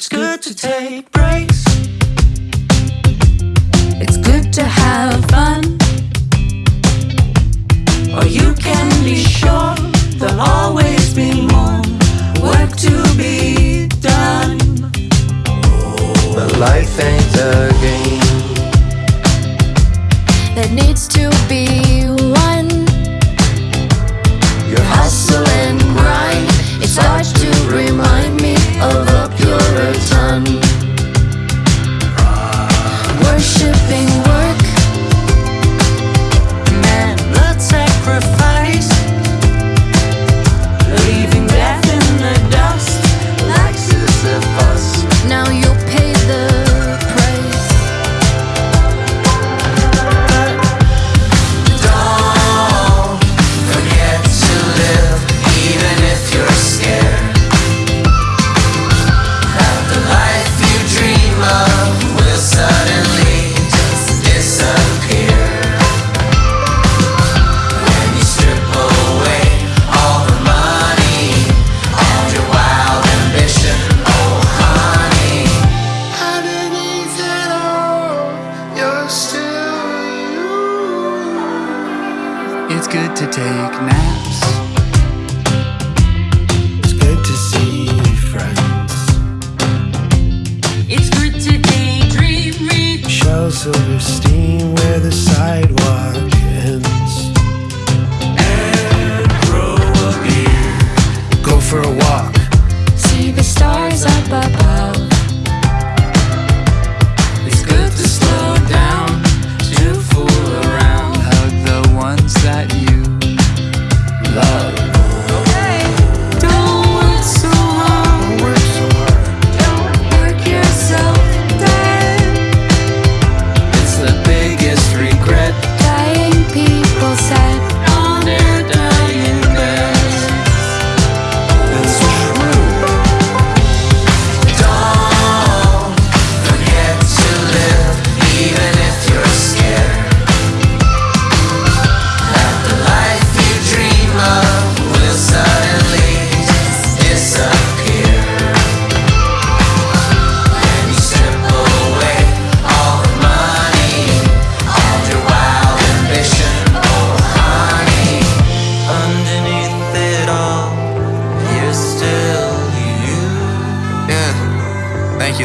It's good to take breaks. It's good to have fun. Or you can be sure there'll always be more work to be done. But life ain't a game. That needs to be won. Your Hustle It's good to take naps. It's good to see friends. It's good to daydream, read Shel Silverstein where the sidewalk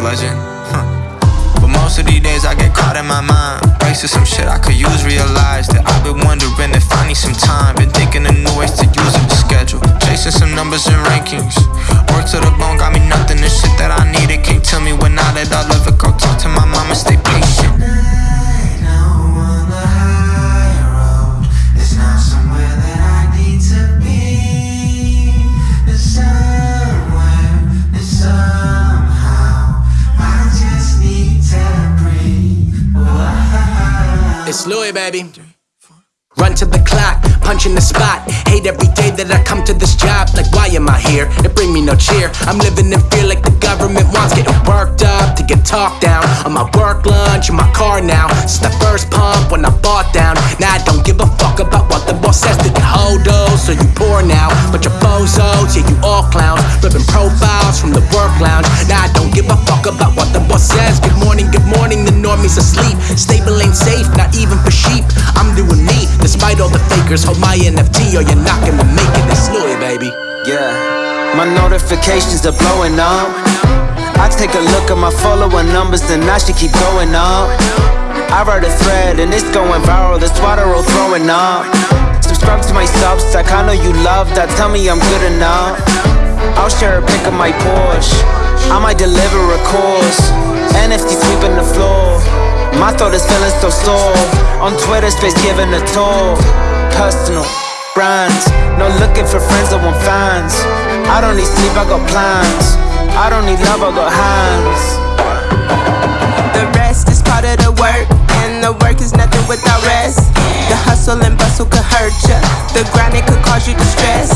legend. Huh. But most of these days I get caught in my mind. Wasted some shit I could use, realize that I've been wondering if I need some time. Been thinking of new ways to use up the schedule. Chasing some numbers and rankings. Work to the bone, got me nothing. The shit that I needed can't tell me when I let all of It's Louis, baby. Run to the clock, punch in the spot. Hate every day that I come to this job. Like, why am I here? It bring me no cheer. I'm living in fear like the government wants. Getting worked up to get talked down. On my work lunch, in my car now. Since the first pump when I bought down. Now I don't give a fuck about what the boss says. Did you hold those? So you poor now. But your bozos, the fakers. Hold my NFT or you're not gonna make it. It's Louis, baby. Yeah, my notifications are blowing up. I take a look at my follower numbers, and I should keep going up. I wrote a thread and it's going viral, that's why they're all throwing up. Subscribe to my Substack, I know you love that, tell me I'm good enough. I'll share a pic of my Porsche, I might deliver a course. NFT sweeping the floor, my thought is feeling so sore. On Twitter, space giving a tour. Personal brands, no looking for friends, I want fans. I don't need sleep, I got plans. I don't need love, I got hands. The rest is part of the work, and the work is nothing without rest. The hustle and bustle could hurt ya. The grind it could cause you distress.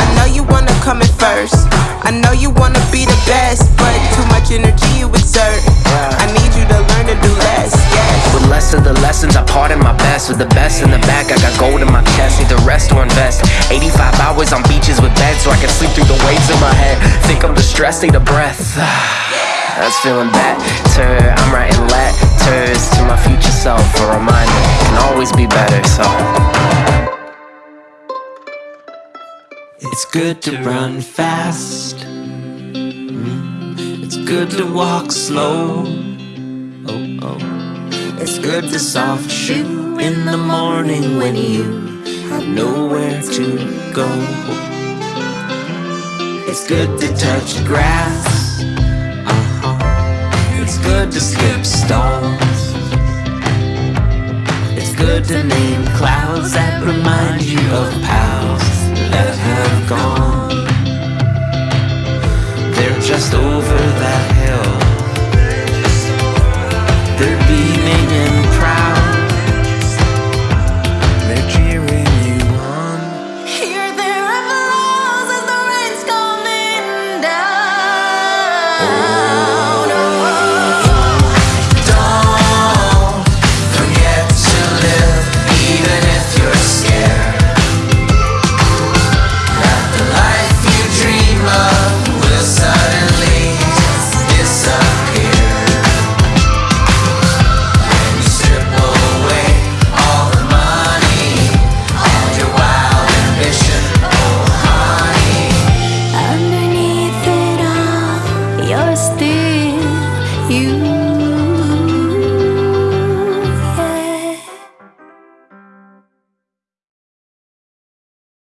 I know you wanna come in first. I know you wanna be the best, but too much energy lessons, I part in my best. With the best in the back, I got gold in my chest. Need the rest or invest. 85 hours on beaches with beds so I can sleep through the waves in my head. Think I'm distressed, need a breath. That's feeling better. I'm writing letters to my future self. For a reminder can always be better. So. It's good to run fast. Mm. It's good to walk slow. Oh, oh. It's good to soft shoe in the morning when you have nowhere to go. It's good to touch grass. Uh-huh. It's good to skip stones. It's good to name clouds that remind you of pals that have gone. They're just over They're beaming still you.